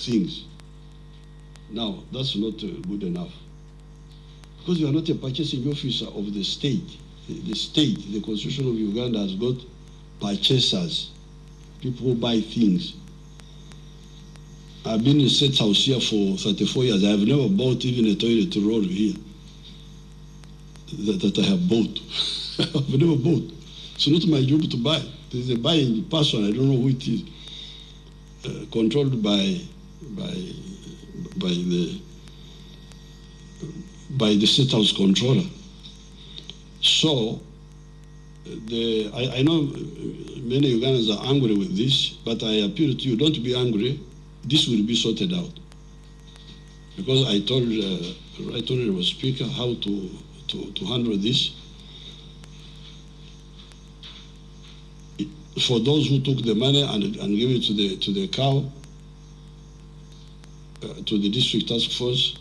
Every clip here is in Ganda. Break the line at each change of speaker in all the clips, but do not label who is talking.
things. Now, that's not uh, good enough. Because you are not a purchasing officer of the state. The, state, the constitution of Uganda has got purchasers, people who buy things. I've been in State House here for 34 years. I've never bought even a toilet roll here that, that I have bought. I've never bought. It's not my job to buy. There's a buying person, I don't know who it is, controlled by, by, by the, by the State House controller. So, the, I, I know many Ugandans are angry with this, but I appeal to you, don't be angry. This will be sorted out. Because I told uh, Right Honorable Speaker how to, to, to handle this. For those who took the money and, and gave it to the, to the cow, uh, to the district task force,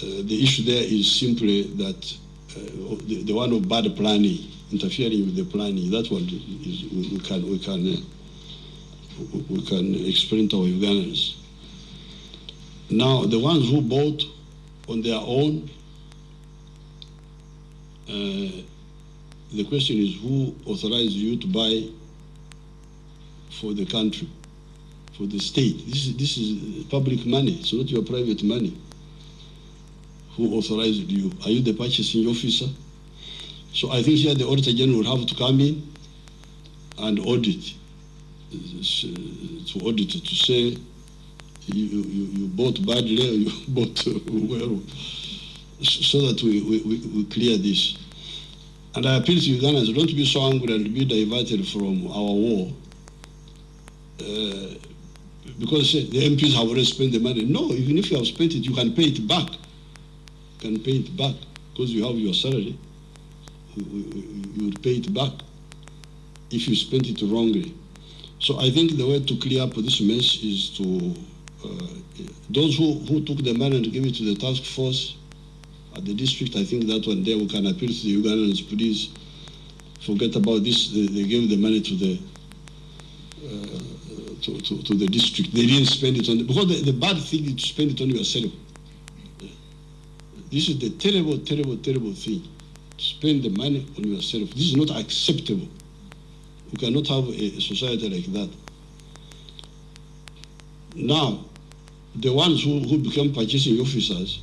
uh, the issue there is simply that uh, the, the one of bad planning, interfering with the planning, that one is, we, we can, we can, uh, we can explain to our Ugandans. Now, the ones who bought on their own, uh, the question is who authorized you to buy for the country, for the state? This is, this is public money, it's not your private money. Who authorized you? Are you the purchasing officer? So I think here the Auditor General will have to come in and audit, to audit, to say you, you, you bought badly or you bought well, so that we, we, we clear this. And I appeal to Ugandans, don't be so angry and be diverted from our war. Uh, because the MPs have already spent the money. No, even if you have spent it, you can pay it back. You can pay it back because you have your salary. You, you will pay it back if you spent it wrongly. So I think the way to clear up this mess is to, uh, those who, who took the money and gave it to the task force, at the district, I think that one day we can appeal to the Ugandans, please forget about this. They, they gave the money to the uh, to, to, to, the district. They didn't spend it on because the, the bad thing is to spend it on yourself. This is the terrible, terrible, terrible thing. To spend the money on yourself. This is not acceptable. We cannot have a, a society like that. Now, the ones who, who become purchasing officers,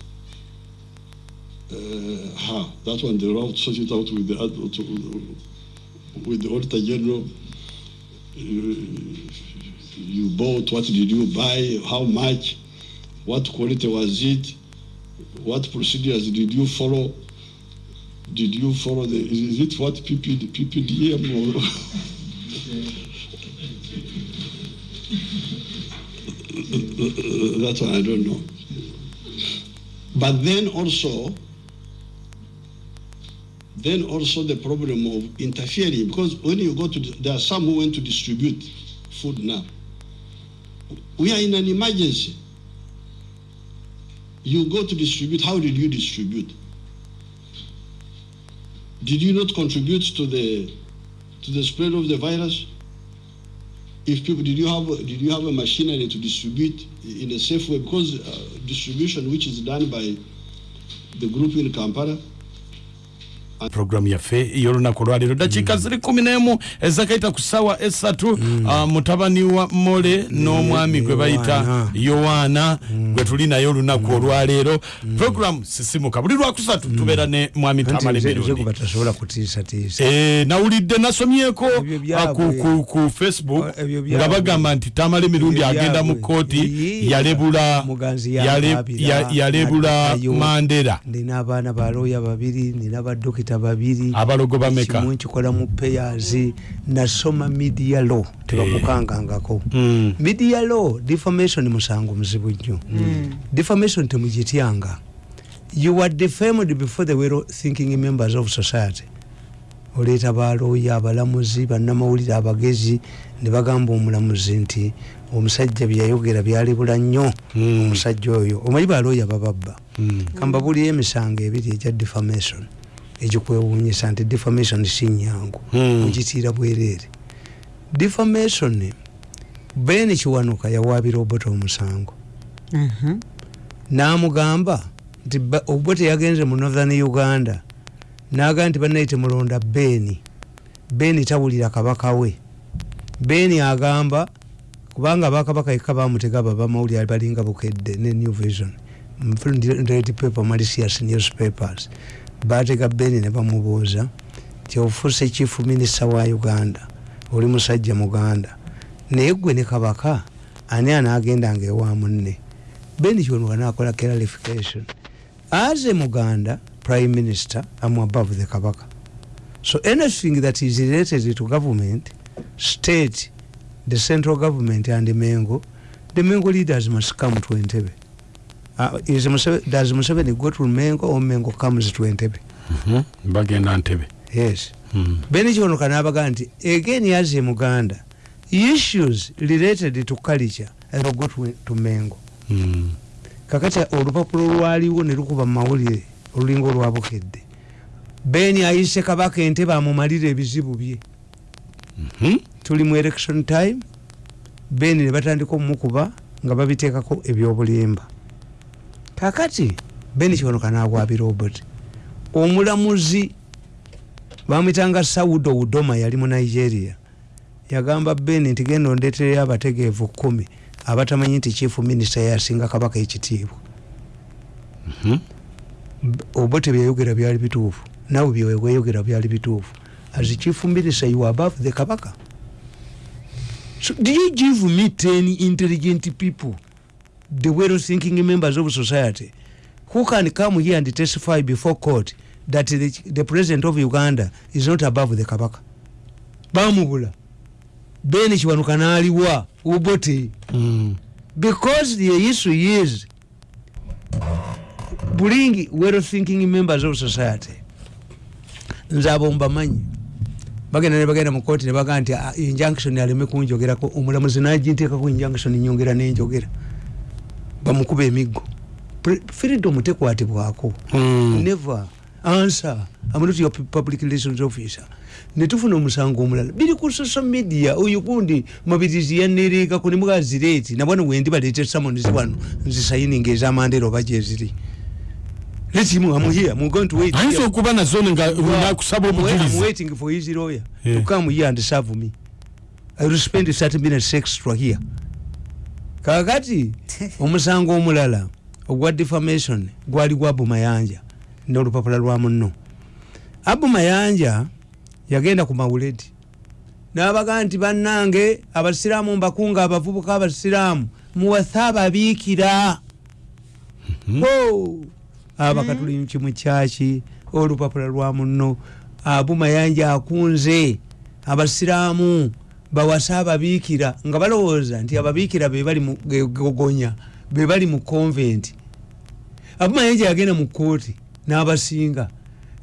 Uh, ha, that one they will sort it out with the with the auditor general. You, you bought, what did you buy, how much, what quality was it, what procedures did you follow? Did you follow the, is it what PP, PPDM or? That's one I don't know. But then also, then also the problem of interfering because when you go to there are some who went to distribute food now. We are in an emergency. You go to distribute how did you distribute? Did you not contribute to the to the spread of the virus? If people did you have did you have a machinery to distribute in a safe way? Because uh, distribution which is done by the group in Kampala
programu yaffe ey'olunaku lwaleero dakiika ziri kumi n'emu ezakaita ku ssaawa esatu. Mm. uh, mutabani wa mole n'omwami gwe bayita yowaana gwe tuli naye olunaku olwaleero programu sisimuka. Buli lwakusatu tubeera ne mwami tamalemiruni nawulidde nasomyeko ku facebook nga bagamba nti tamale mirundi agenda mu kooti yalebula yalebula mandera
ndina abaana balooya babiri ndina badokita babiri
abalogo bameka?
Kimu nkikola mu payers nasoma media law tebakukangangako mm. media law defamation musango muzibu nnyo. Mm. defamation temugityanga you are defamed before the well thinking members of society. Oleeta balooya abalamuzi bannamawulire abagezi ne bagamba omulamuzi nti omusajja byeyayogera byalibula nnyo. Mm. omusajja oyo omanyi balooya bababba? Mm. kambabuliyo emisango ebiri egya defamation ekikwewuunyisa nti defamation si nyangu. Ogitiira mm. bwereere. Defamation ben kiwanuka yawaabira obote omusango.
Mhm.
namugamba nti obote yagenze mu northern uganda. Naga nti banaye temulonda beni beni tawulira kabaka we. Beni agamba kubanga bakabaka eka bamutega babamawulire balinga bukedde ne new vision. Red paper malicious newspapers batega beni ne bamubuuza ti ofuuse chief minister wa uganda oli musajja muganda. Naye gwe ne kabaka ani anagendanga ewa munne? Beni kyonuka nakola clarification. As a muganda prime minister am above the kabaka. So anything that is related to government state the central government and mengo the mengo leaders must come to entebe uh, is Museveni, does museveni go to mengo or mengo comes to entebe
Mhm. bagenda ntebe
yes.
Mm.
beni kyonuka nabaga nti again as a muganda issues related to culture and go to, to mengo.
Mm.
kakati olupapulo lwaliwo ne lukuba mumawulire olulinga olwabukedde beni ayise kabaka entebe amumalire ebizibu bye.
Mhm.
tuli mu election time. Beni ne batandika omukuba nga babiteekako ebyobulimba kakati beni kyonoka nagwabira obot omulamuzi bamwitanga saudo udoma yali mu nigeria. Yagamba beni nti genda ondetereyo abategeevu kumi abatamanyi nti chief minisita yasinga kabaka ekitiibwa.
Mhm.
obote byayogera byali bituufu. Nawe byeweyogera byali bituufu. As chief minister you above the kabaka. So do you give me 10 intelligent people the well thinking members of society. Who can come here and testify before court that the, the president of uganda is not above the kabaka? Bamubula. Beni kiwanuka naliwa obote
Mm.
because the issue is bring well thinking members of society. Nze abo mbamanyi. Bagenda ne bagenda mu kooti ne bagaa nti "Ah, injunction aleme kunjogerako. Omulamuzi naginteekako injunction nyongera nenjogera bamukuba emiggo. Freedom tekwatibwako.
Mm.
never. Answer. I'm not your pu- public relations officer. Netufuna omusango omulala. Biri ku social media. Oyo gundi mabirizi yanerekako nemugazireti nabwana wendi balete summons wano nzisayininga ezamandera oba gyeziri let him I'm here. I'm going to wait
ayinza okuba nazone nga nakusaba
wait- I'm waiting for his lawyer
Yeah.
to come here and serve me. I will spend 30 minutes extra here kakati omusango omulala ogwa defamation gwali gwa abumayanja n'olupapula lwa muno abumayanja yagenda ku mawuledi. N'abaga nti bannange abasiraamu mbakunga abavubuka abasiraamu muwase ababiikira. Ho! abakatuli kimu kyaki olupapula lwa muno abumayanja akunze abasiraamu bawase ababiikira nga balowooza nti ababiikira bebali mu gogonya bebali mu convent. Abumayanja yagenda mu kooti n'abasinga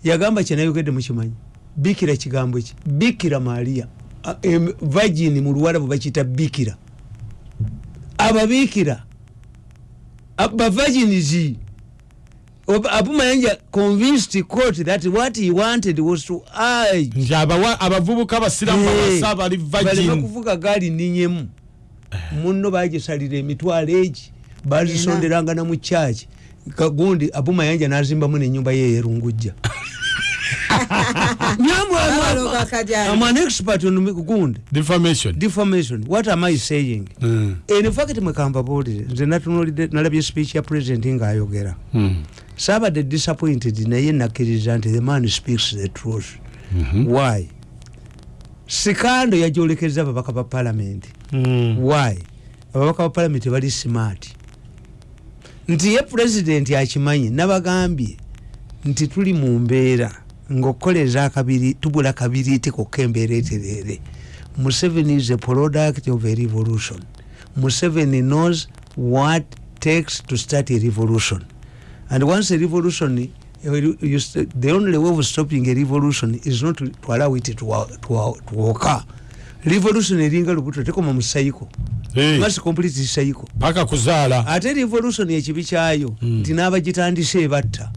yagamba kyenayogedde mukimanyi bikira kigambo ki? Bikira mariya A- em- vagini mu luwarabu bakiyita bikira ababiikira bavaginizi abumayanja convinced court that what he wanted was to urge
nti abavubuka abasiramu bawasa abali
baleme
vagin
kuvuga gaali ninyemu. Muno bagisalira emitwalo egi bazisonderanga na mu kyaki kagundi abumayanja nazimbamu nenyumba ye yerungujja. I'm an expert on gundi
defamation.
Defamation. What am i saying?
Mm.
in fact mwekamba buulire nze natunulidde nalabye speech ya president ngaayogera
Mm.
saabadde disappointed naye nakkiriza nti the man speaks the truth. Why? Sikando yajolekeza ababaka ba parliament.
Mm.
why? Ababaka ba parliament bali smart. Nti ye president akimanyi nabagambye nti tuli mu mbeera ngaokukoleza akabiri tubula kabiriiti kokka embeera eterere museveni is a product of a revolution. Museveni knows what takes to start a revolution. And once a revolution you the only way of stopping a revolution is not to, to allow it to, to, to occur. Revolution eringa lubuto tekoma mu cycle
Hey,
must complete cycle
paka kuzaala.
Ate revolution ekibi kyayo nti n'abagitandise ebatta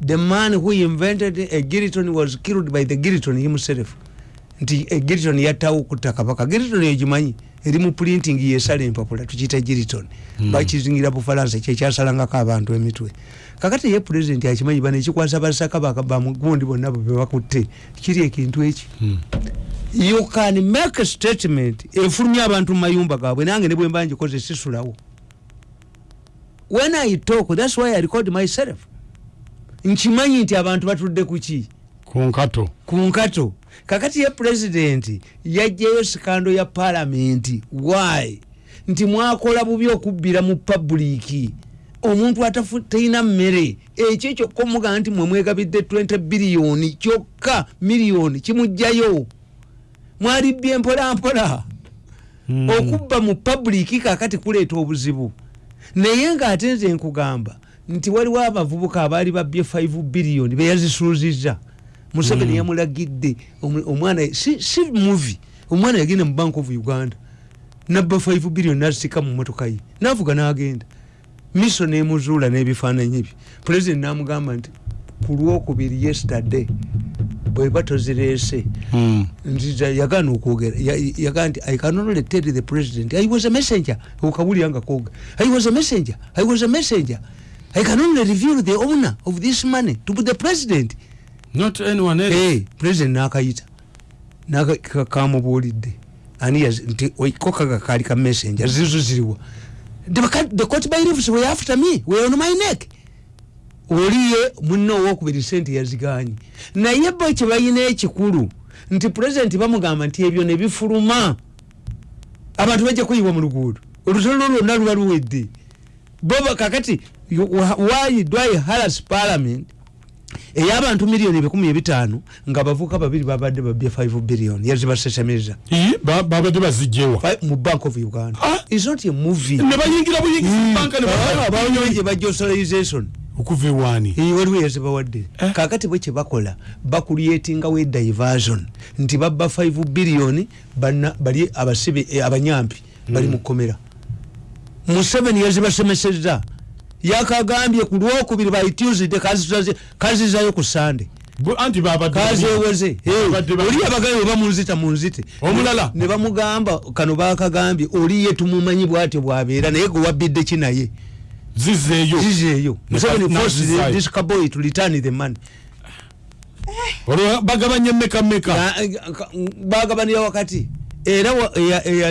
the man who invented a giriton was killed by the giriton himself. Nti egiriton yattawo okutta kabaka giriton egimanyi eri mu printing yesala empapula tukiyita giriton bakizingira bufalansa kyekyasalangako abantu emitwe. Kakati ye pulezidenti akimanyi bano ekikwasa basakabaka bamugundi bonna bebakutte kiri ekintu eki? You can make a statement efulumya abantu mu mayumba gaabwe nange ne bwemba ngikoze sisulawo. When i talk thats why i record myself nkimanyi nti abantu batudde kuki
ku nkato.
Ku nkato. Kakati ye pulezidenti yajjayo sikando ya palamenti why? Nti mwakola bubi okubbira mu pabuliiki omuntu atafu- talina mmere. Ekyo kyokka omugamba nti mwe mwegabidde 20 biliyoni kyokka miliyoni kimugjayo. Mwalibbye mpolampola. Okubba mu pabuliiki kakati kuleeta obuzibu. Naye ngaate nze nkugamba nti waliwo abavubuka abaali babbye 5 biliyoni beyazisuuziza museveni mm. yamulagidde omwana si, si muvi omwana yagenda mu bank of uganda. Nabba 5 biliyoni nasika mu motoka ye. Navuga nagenda. Miso nemuzuula n'ebifaananyi bye. Pulezidenti namugamba nti ku lwokubiri yesterday bweba tozireese
Mm.
nziza yagaana okwogera Ya- yagaa nti i can only tell the president. I was a messenger. Okawulyanga koga i was a messenger. I was a messenger i can only reveal the owner of this money to the president.
Not anyone else.
Hey, president nakayita Naka- ka- kamubuulidde ani yazi- nti oi, ko kaga kaali ka messenger zizo ziriwa the, the court by leaves were after me were on my neck oliye munno owokubiri sente yaziganye naye bo kyebalina ekikulu nti pulezidenti bamugamba nti ebyo nebifuluma abantu bajja kuyiwa mu luguudo olutalo lwonna luba luwedde boba kakati why do i haras parliament? Ey'abantu miliyoni ebikumi ebitaano nga bavuka babiri babadde babye 5 billion yazibasesemeza
ba- babadde bazigyewa.
Fi- mu bank of uganda.
Ah.
is not a movie.
Ne bayingira buyingiza banka ne
Ah,
ba-
banyonje bajja authorization.
Okuva ewaani?
Eh, waliwo yazibawadde
Eh.
kakati bwe kyebakola bakulietingawo ediversion nti babba 5 biliyoni bana- bali abasibe eh, abanyampi bali mu kkomera. Museveni yazibasomeseza yakagambye ku lwokubiri by tuesday kazizayo ku sande
anti ba-
oli abagaye bamunzita munzite.
Omulala?
ne bamugamba kano bakagambye oliye tumumanyi bwatyo bwabeera naye gwe wabbidde ki naye?
Zizeeyo.
Zizeeyo. Museveni
nazizayo.
this boy to return the money.
Olwo bagabanye meka meka
Ya- ka- bagabanira wakati. Era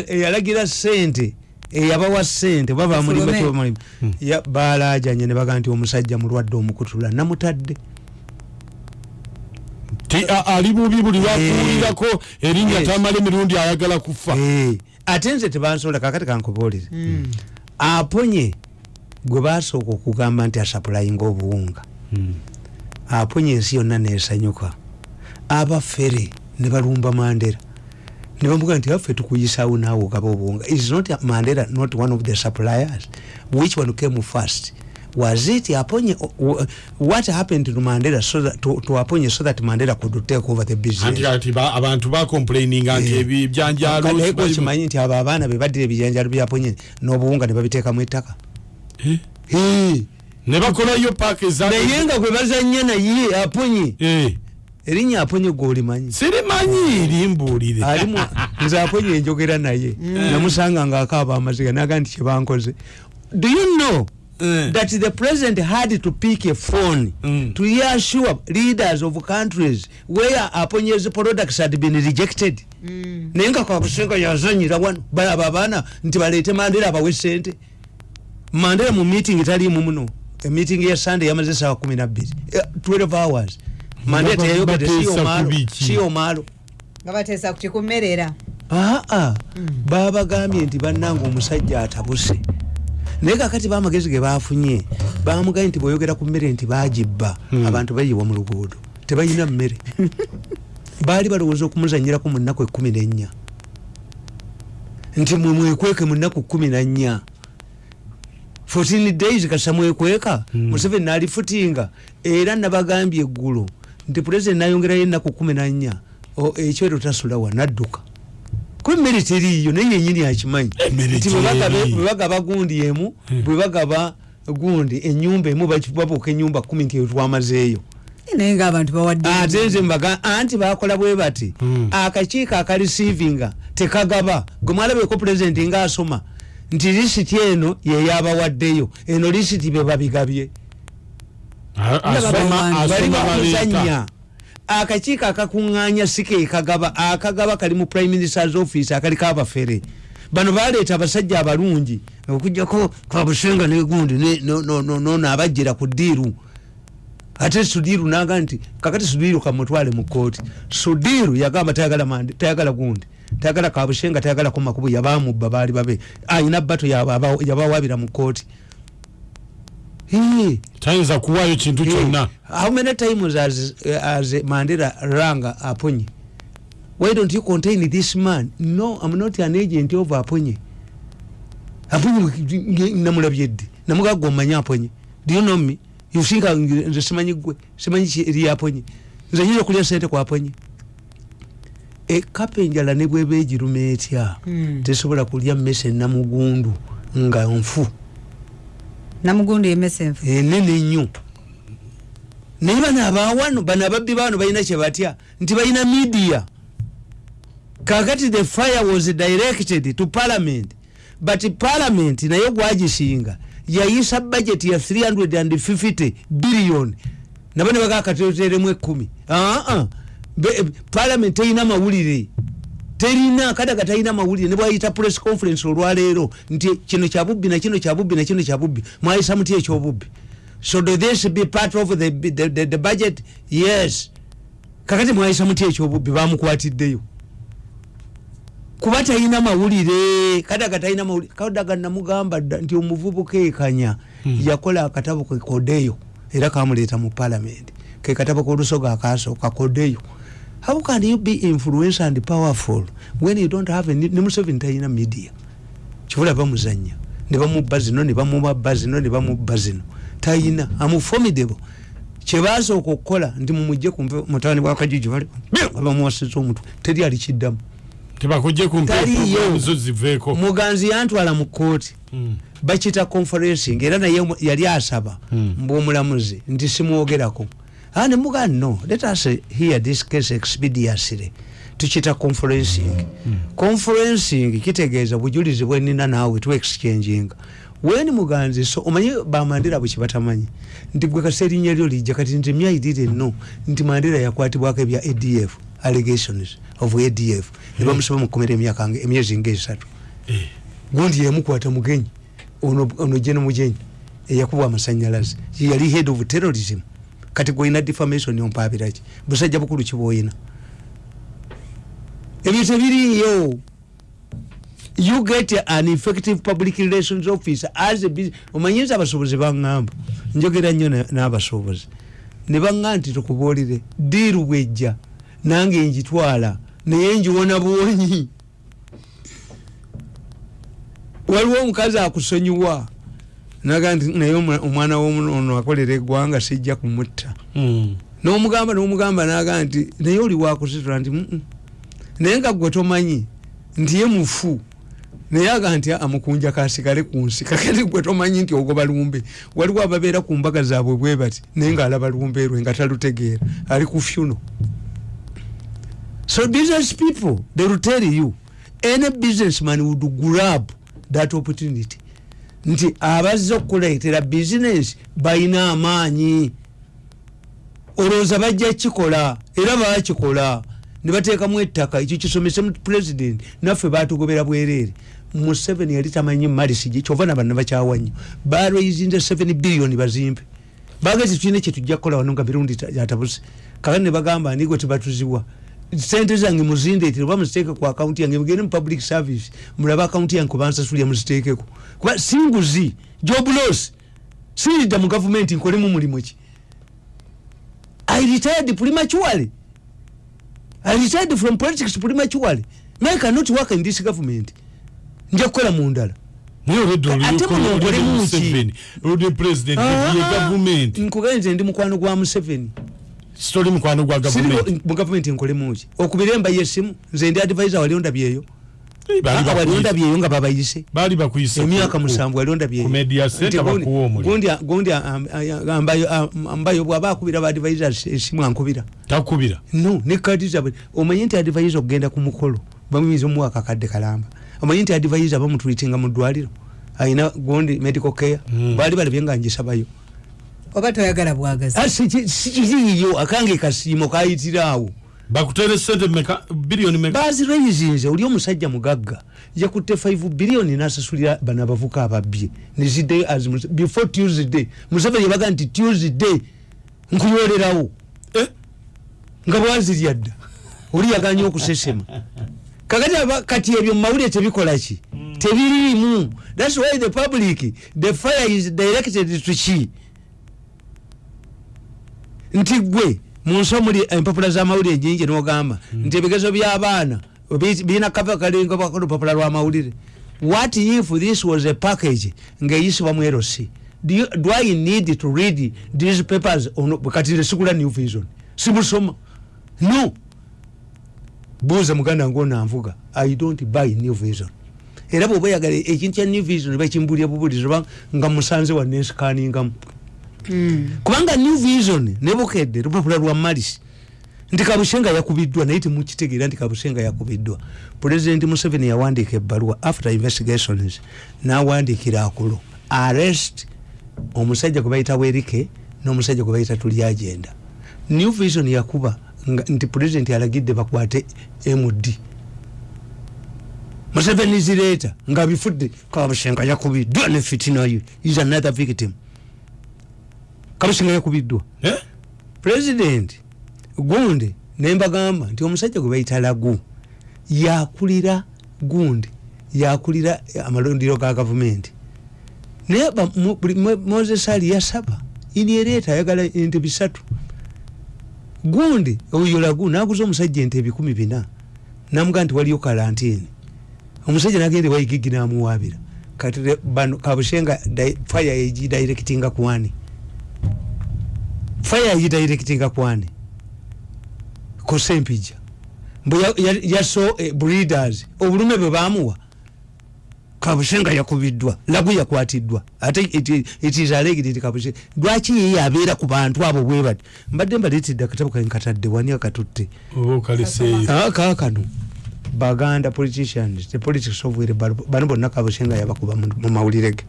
eyalagira sente eyabawa sente baba mulimu mulimu Ya- balajanye ne baga nti omusajja mulwadde omukutula namutadde.
Ali bubi buli lwakuwulirako erinnya
Yes.
tamala emirundi ayagala kufa.
Eh, ate nze tebansobola kakati kankubuulire. Aponye gwe basooka okugamba nti asapulayinga obuwunga aponye ensi yonna nesanyuka. Abafere ne balumba mandera ne bamugaa nti affe tukuyisawo naawe ogaba obuwunga is not mandera not one of the suppliers. Which one came first? Was it aponye what happened to mandela so that, to, to aponye so that mandela could take over the business?
Anti kati ba- abantu bacomplaininga nti
Eh.
ebibyanjalo
naye gwe okimanyi nti abo abaana bebaddira ebijanjalo byaponye n'obuwunga ne babiteekamu ettaka?
Eh,
Eh,
ne bakolayo paaka eza
naye nga gwe bazanya naye aponye
Eh,
erinnya aponye gwolimanyi?
Sirimanyi limbuulire.
Alimu nze aponye enjogera naye. Namusanga nga akaaba amaziga naga nti kyebankoze do you know
Eh.
that the president had to pick a phone
Mm.
to reassure leaders of countries where aponyes products had been rejected? Naye nga kakusenga yazanyira wano balaba abaana nti baleete mandera abawe sente mandera mu meeting taliimu muno. Emeeting ya sunday yamaze esawa kumi nabbiri Eh, 12 hours teyayogedde
bateesa
siyo maalo
nga bateesa ku kikummerera
aa babagambye nti bannanga omusajja atabuse. Naye kakati bamagezi ge bafunye bamugambye nti bweyogera ku mmere nti bagibba abantu bayiwa mu luguudo. Tebalina mmere. Baali balowooza okumuzanyirako mu nnaku ekumi nennya. Nti mwe mwekweke mu nnaku kumi nannya 14 days kasa mwekweka. Museveni naalifutinga era nabagambye eggulo nti pulezidenti nayongerayo ennaku kumi nannya O- ekyoto tasulawa nadduka. Kuba emmere teriiyo naye yenyini akimanyi
Emmere
nti bwe bagaba-
gyeri.
bwe bagaba gundi emu bwe bagaba gundi enyumba emu babuuka enyumba kumi nti eyo twamazeeyo.
Naye nga abantu bawadde
ate nze mbaga anti bakola bwe bati
Mm.
akakiiko akarisiivinga tekagaba. Gwe mwalabeko pulezidenti ngaasoma nti lisiti eno yeyabawaddeyo eno lisiti bebabigabye
A- asoma
bali
asoma baleeta
bakuzanya akakiiko akakuŋŋaanya sike kagaba akagaba kali mu prime ministers office akaliko abafere bano baleeta abasajja abalungi okujjako kwabusenga negundi nono abajjira ku ddiiru. Ate sudiru naga nti kakati sudiru kamutwale mu kooti sudiru yagamba tayagala mandi tayagala gundi tayagala kabushenga tayagalako makubu yabamubba baali babe. Ayina bato yaba- yabawabira mu kooti.
Tayinza kuwaayo kintu kyonna.
How many times as, as mandela ranga aponye why don't you contain this man? No i'm not an agent of aponye aponye namulabye ddi namugaga omanyi aponye do you know me? You think nze simanyi gwe simanyi eri aponye nze nyinza okulya sente kwaponye ekapa enjala ne bweba egiruma etya?
Hmm.
tesobola kulya mmese namugundu nga nfu
namugundu yemesa enfu
enene nnyo naye bano abawano bano ababbi bano balina kyebatya nti balina media. Kakati the fire was directed to parliament but parliament naye gwagisinga yayisa budget ya 350 billion. Nabo ne bagakateteremu ekumi aa parliament terina mawulire terina kadaga talina mawulire ne bwayita press conference olwaleero nti kino kyabubbi nakino kyabubbi nakino kyabubbi mwayisa muti ekyobubbi so do this be part of the, the, the, the budget? Yes. Kakati mwayisa muti ekyobubbi bamukwatiddeyo. Kuba talina mawulire kadaga talina mawulire kadaga namugamba nti omuvubuka ekanya yakola akatabo ke kodeyo era kamuleeta mu parliament. Ke katabo kolusoga akasooka kodeyo how can you be influence and powerful when you don't have ne museveni talina media? Kibula bamuzanya ne bamubba zino ne bamubba zino ne bamubba zino. Talina amuformidable kyebasooka okukola nti mumugje kumpe mutabani bwakajiji bali bamuwasiza omutwe teri alikiddamu Taliyo. muganzi yantwala mu kooti
Mm.
bakita conferencing era naye yali asaba
Mm.
mbwomulamuzi nti simwogerako Ne muga no let us hear this case expediously tukita conferencing. Conferencing kitegeeza bujulizi bwenina naawe tu exchanging. Weni muganzi so omanyi bamandira bwe kibatamanyi nti gwe kasa erinnya lyo lijja kati nti myaidire no nti mandira yakwatibwako ebya adf allegations of adf ne bamusaba mukomera emyaka nga- emyezi ngaesatu
Eh.
gundi yemukwata mugenyi ono ono jeno mugenyi eyakubwa amasanyalaze. Yali head of terrorism kati gwolina defamation ompabiraki busajja bukulu kibwoyina ebyo tebiriyo you get an effective public relations officer as a business. Omanyiza abasobozi baŋŋamba? Njogera nnyo na- n'abasobozi ne baŋŋa nti tukubuulire diiru bwejja nange njitwala naye njiwona bwonyi waliwo omukazi akusonyiwa naga nti naye omwa- omwana womunono akolera eggwanga sijja kumutta.
Mm.
nomugamba nomugamba naga nti naye oli wakusitula nti naye nga gwe tomanyi nti ye mufu. Naye aga nti amukunja kasigale ku nsi. Kakati gwe tomanyi nti ogoba lumbe waliwo ababeera ku mbaga zaabwe bwe bati naye ngaalaba lumbe lwe nga talutegeera ali ku fyuno so business people they will tell you any businessman would grab that opportunity nti abazze okukuleetera bizinesi balina amaanyi. Olowooza bajja kikola era bakikola ne bateekamu ettaka ekyo kisomese mu president naffe batugobera bwereere. Museveni yali tamanyi malisigi kyova nabana bakyawa nnyo balweizinze 7 billion bazimpe bagezi tulina kyetujja kukola wano nga mirundi ta- yatabuse kakati ne bagamba nigwe tebatuziwa sente zange muzindeetere oba muziteeke ku akawunti yange mugende mu public service mulabe akawunti yange kubansasulya muziteekeko. Kuba singuzi job loss. Siridda mu gavumenti nkolemu mulimu ki? I retired prematurely. I retired from politics prematurely. I cannot work in this government. nja kukola mu ndala.
Naye gavumenti
nkugenze ndi mukwano gwa museveni
sitoli mukwano gwa gavumenti
mu gavumenti nkolemuki okubira emba yesimu nze ndi advisor wali ondabyeyo.
Eh, baali
wali
bakuyise-
ondabyeyo nga babayise.
Baali bakuyise
emyaka musanvu wali
ku
ondabyeyo
media center bakuwa omuli.
gundi ambayo bwaba akubira ba advisors esimu ankubira.
Takubira?
No ne kadi zabwe omanye nti advisor okugenda ku mukolo bamuyinza omuwa akakadde kalamba. Omanyi nti advisor bamutwitinga mu ddwaliro ayina gundi medical care.
Mm.
baali balabye nga ngishabayo
oba toyagala bwagazi
Ah, si- si kiriiyo akange kasiimo kayitiraawo
bakutere sente meka biliyoni meka.
Bazireyizinze oli omusajja mugagga yakutte 5 biliyoni nasasulira bano abavuka ababye. Neziddeyo before tuesday museveni yabaga nti tuesday nkuyolerawo
Eh?
nga bwazirya dda oli yaganya okusesema. Kakati aba- kati ebyo mumawulire tebikolaki tebiriimu. Thats why the public the fire is directed to ki nti gwe munsi omuli empapula z'amawulire nyingi nogamba nti ebigezo by'abaana bi- birina kava kalinga lupapula lw'amawulire. What if this was a package ng'eyisibwa mu erosi do, you, do i need to read these papers kati sigula new vision? Simusoma no. Buuza muganda ngaonanvuga i don't buy new vision. Era bwoba oyagala ekintu kya new vision bakimbulya bubulizi nga musanze wanensikaningamu kubanga new vision nebukedde lupapula lwa malis nti kabushenga yakubiddwa naye temukitegeera nti kabushenga yakubiddwa. Pulezidenti museveni yawandiika ebbaluwa after investigations nawandikira akulo arrest omusajja gwe bayita werike n'omusajja gwe bayita tuli agenda. New vision yakuba nti pulezidenti alagidde bakwate md museveni zireeta nga bifudde kabushenga yakubiddwa ne fitinayo is another victim kabushenga yakubiddwa president gundi nembagamba nti omusajja gwe bayita lagu yakulira gundi yakulira amalundiro ga gavumenti. Naye moses ali yasaba iniereeta ayagala ente bisatu. Gundi oyo lagu naguza omusajja ente ebikumi bina namugaa nti waliyo kalantini omusajja nagenda waigigi namuwabira kati bano kabushenga fire egidirectinga kwani fire egidirectinga kwani? Kusempija. Mbu ya- ya- yaso eh, breeders obulume bwe bamuwa kabushenga yakubiddwa lagu yakwatiddwa ate it- it is alleged nti kabushenga lwaki yeye abeera ku bantu abo bwe bati? Mbadde mbaleetedde akatabo kankatadde wani akatutte?
Oba okaliseeyo
Ah, kaakano baganda politicians the politics of wheelbarrow, bano bonna kabushenga yabakuba mu mu mawulire ge.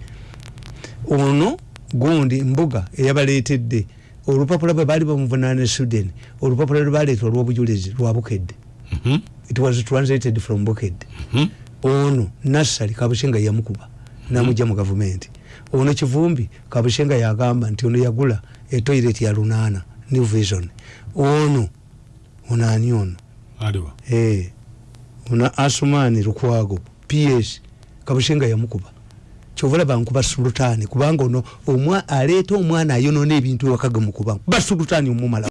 Ono gundi mbuga eyabaleetedde olupapula bwe baali bamuvunaana sweden olupapula lwe baleeta olw'obujulizi lwa bukedde
Mhm,
it was translated from bukedde
mhm.
ono nassali kabushenga yamukuba namujja mu gavumenti ono kivumbi kabushenga yagamba nti ono yagula etoilet ya lunaana new vision. Ono ono? Ani ono Eh, ono asumani lukwago ps kabushenga yamukuba kyova laba nkuba sulutani kubanga ono omwa aleeta omwana ayonona ebintu ewaka gemukuba kuba sulutani omumala